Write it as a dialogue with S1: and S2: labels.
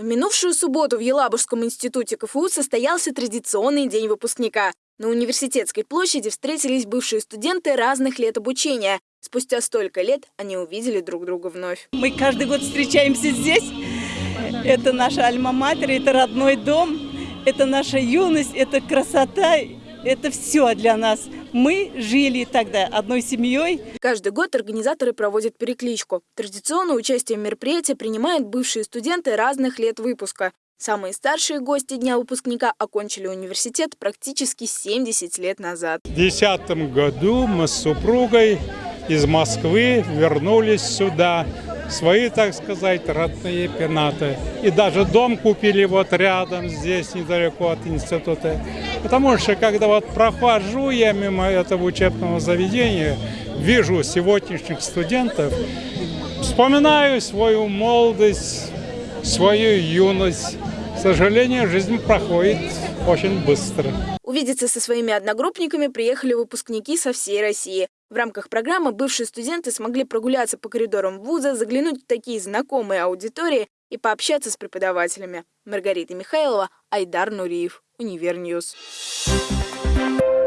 S1: В минувшую субботу в Елабужском институте КФУ состоялся традиционный день выпускника. На университетской площади встретились бывшие студенты разных лет обучения. Спустя столько лет они увидели друг друга вновь.
S2: Мы каждый год встречаемся здесь. Это наша альма-матер, это родной дом, это наша юность, это красота, это все для нас. Мы жили тогда одной семьей.
S1: Каждый год организаторы проводят перекличку. Традиционно участие в мероприятии принимают бывшие студенты разных лет выпуска. Самые старшие гости Дня выпускника окончили университет практически 70 лет назад.
S3: В 2010 году мы с супругой из Москвы вернулись сюда свои, так сказать, родные пенаты. И даже дом купили вот рядом, здесь, недалеко от института. Потому что, когда вот прохожу я мимо этого учебного заведения, вижу сегодняшних студентов, вспоминаю свою молодость, свою юность. К сожалению, жизнь проходит очень быстро.
S1: Увидеться со своими одногруппниками приехали выпускники со всей России. В рамках программы бывшие студенты смогли прогуляться по коридорам вуза, заглянуть в такие знакомые аудитории и пообщаться с преподавателями. Маргарита Михайлова, Айдар Нуриев, Univer News. Thank you.